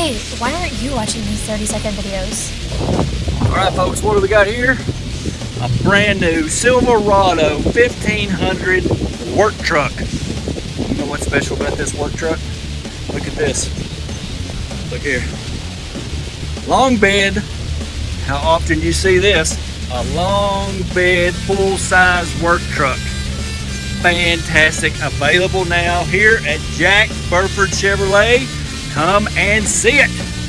Hey, why aren't you watching these 30 second videos? All right, folks, what do we got here? A brand new Silverado 1500 work truck. You know what's special about this work truck? Look at this. Look here. Long bed. How often do you see this? A long bed, full-size work truck. Fantastic. Available now here at Jack Burford Chevrolet. Come and see it.